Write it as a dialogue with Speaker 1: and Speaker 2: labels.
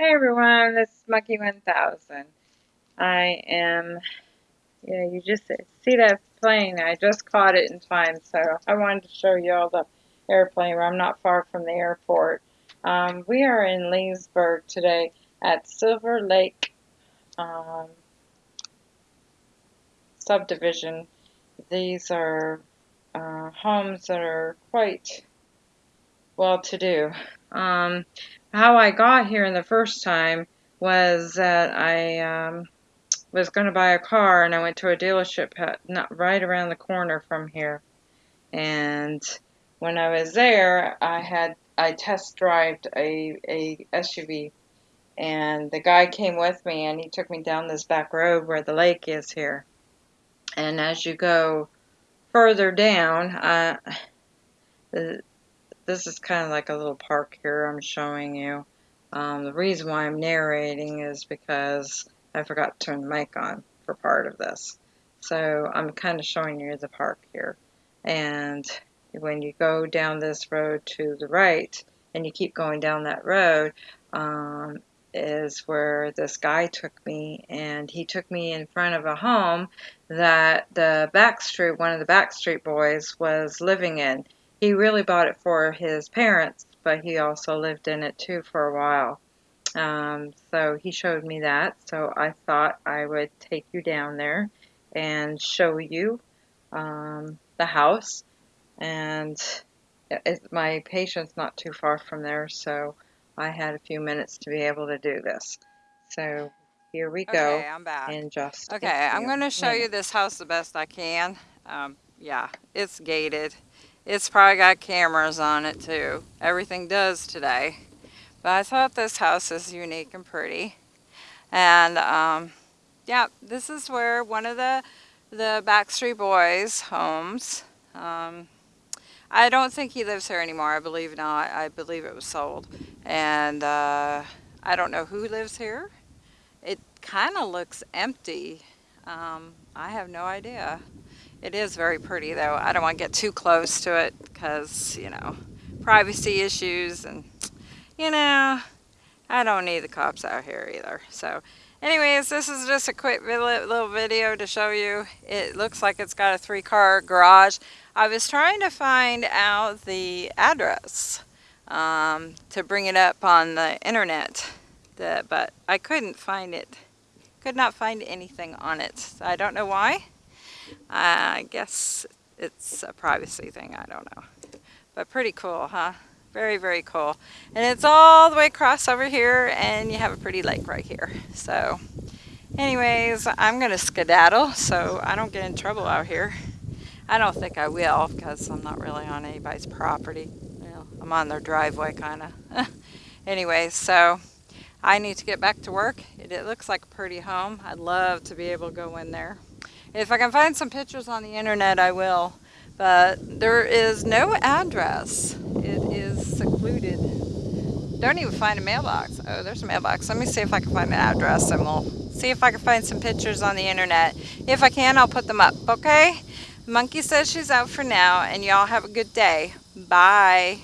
Speaker 1: Hey everyone, this is Monkey 1000. I am, yeah, you just see that plane. I just caught it in time, so I wanted to show you all the airplane. I'm not far from the airport. Um, we are in Leesburg today at Silver Lake um, subdivision. These are uh, homes that are quite well to do. Um, how I got here in the first time was that I um, was going to buy a car and I went to a dealership not right around the corner from here. And when I was there, I had I test drived a, a SUV and the guy came with me and he took me down this back road where the lake is here. And as you go further down, uh, this is kind of like a little park here I'm showing you. Um, the reason why I'm narrating is because I forgot to turn the mic on for part of this. So I'm kind of showing you the park here. And when you go down this road to the right, and you keep going down that road, um, is where this guy took me, and he took me in front of a home that the Backstreet, one of the Backstreet Boys, was living in. He really bought it for his parents, but he also lived in it too for a while. Um, so he showed me that, so I thought I would take you down there and show you um, the house. And it, my patient's not too far from there, so I had a few minutes to be able to do this. So here we go.
Speaker 2: Okay, I'm back.
Speaker 1: In just
Speaker 2: okay, I'm going to show minutes. you this house the best I can. Um, yeah, it's gated. It's probably got cameras on it too. Everything does today. But I thought this house is unique and pretty. And um, yeah, this is where one of the, the Backstreet Boys homes. Um, I don't think he lives here anymore. I believe not. I believe it was sold. And uh, I don't know who lives here. It kind of looks empty. Um, I have no idea. It is very pretty though. I don't want to get too close to it because, you know, privacy issues and, you know, I don't need the cops out here either. So anyways, this is just a quick little video to show you. It looks like it's got a three car garage. I was trying to find out the address um, to bring it up on the internet, but I couldn't find it. Could not find anything on it. I don't know why. Uh, I guess it's a privacy thing, I don't know. But pretty cool, huh? Very, very cool. And it's all the way across over here and you have a pretty lake right here. So anyways, I'm going to skedaddle so I don't get in trouble out here. I don't think I will because I'm not really on anybody's property. Well, I'm on their driveway kind of. anyways, so I need to get back to work. It, it looks like a pretty home. I'd love to be able to go in there. If I can find some pictures on the internet, I will. But there is no address. It is secluded. Don't even find a mailbox. Oh, there's a mailbox. Let me see if I can find an address and we'll see if I can find some pictures on the internet. If I can, I'll put them up, okay? Monkey says she's out for now and y'all have a good day. Bye.